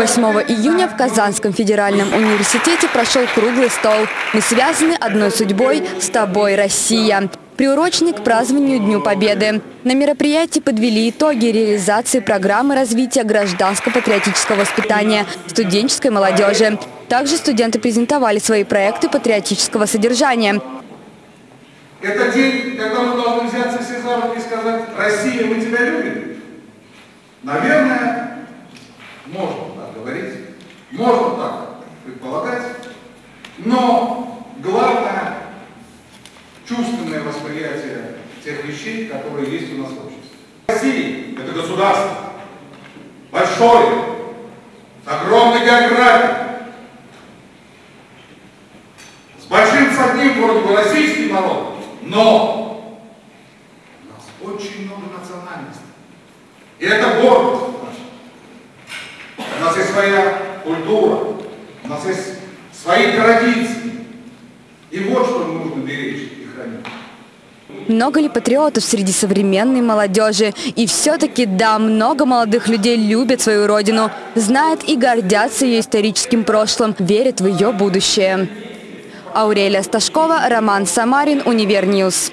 8 июня в Казанском федеральном университете прошел круглый стол. Мы связаны одной судьбой с тобой, Россия приуроченный к празднованию Дню Победы. На мероприятии подвели итоги реализации программы развития гражданско-патриотического воспитания студенческой молодежи. Также студенты презентовали свои проекты патриотического содержания. Это день, когда мы должны взяться все за руки и сказать, Россия, мы тебя любим. Наверное, можно можно так предполагать, но главное чувственное восприятие тех вещей, которые есть у нас в обществе. Россия – это государство, большое, с огромной географией, с большим с одним вроде бы российский народ, но у нас очень много национальностей. И это гордость наша. У нас есть своя культура, у нас есть свои традиции. И вот что нужно беречь и хранить. Много ли патриотов среди современной молодежи? И все-таки, да, много молодых людей любят свою родину, знают и гордятся ее историческим прошлым, верят в ее будущее. Аурелия Сташкова, Роман Самарин, Универньюз.